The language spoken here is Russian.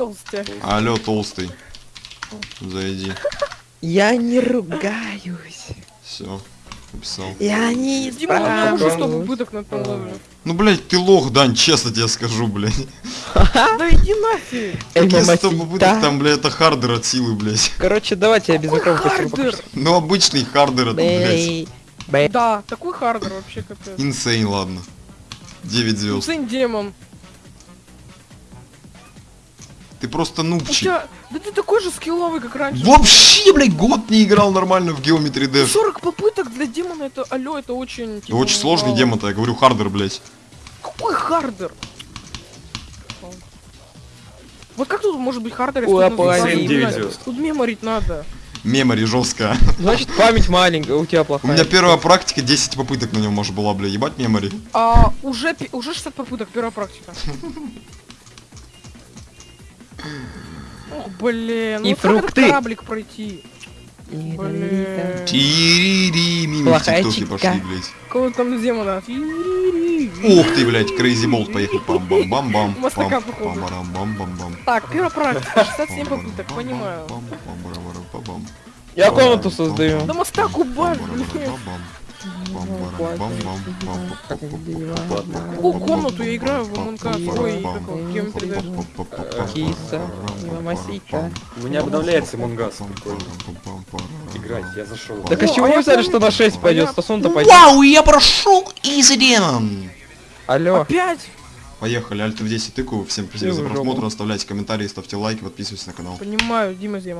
Толстяк. Алло, толстый. Зайди. Я не ругаюсь. Все. Написал. Я не Дима, у меня уже 100 исправлюсь. попыток на. Ну, блядь, ты лох, Дань, честно тебе скажу, блядь. Да иди нафиг. Какие 100 Мамасита. попыток там, блядь, это хардер от силы, блядь. Короче, давайте я без пока Ну, обычный хардер это, блядь. Да, такой хардер вообще капец. Инсейн, ладно. 9 звезд. Сын демон. Ты просто У нубчик. тебя... Да ты такой же скилловый, как раньше. Вообще, блядь, год не играл нормально в Geometry Dash. 40 попыток для демона это, алло, это очень... типа, Очень сложный мало. демон-то, я говорю, хардер, блядь. Какой хардер? Вот как тут может быть хардер, если тут. Тут меморить надо. Мемори жестко. Значит, память маленькая, у тебя У плохая. меня первая практика 10 попыток на нем может была, бля, ебать мемори. А, уже, уже 60 попыток, первая практика. Ох, блин, ну И вот как этот фрукты. кораблик пройти? Блин. Тирири, мимо читка. пошли, блядь. Кого там демона? Ух ты, блядь, Crazy Bolt поехал. пам бам бам бам Мастака, пам походу. бам бам бам бам Так, первая практика, 67 попыток, понимаю. Я комнату создаю. Да мостак убавь, блин. Какую комнату я играю в МНК? Ой, Geometry Dash. Киса, мамасита. У меня обновляется Монгас. Играть, я зашел. Так а чего вы я взяли, что на 6 пойдет? Стасон-то пойдет. Вау, я прошел Demon! Алло. Опять? Поехали, Альт в 10 тыкаю. Всем спасибо за просмотр, оставляйте комментарии, ставьте лайки, подписывайтесь на канал. Понимаю, Дима Зема.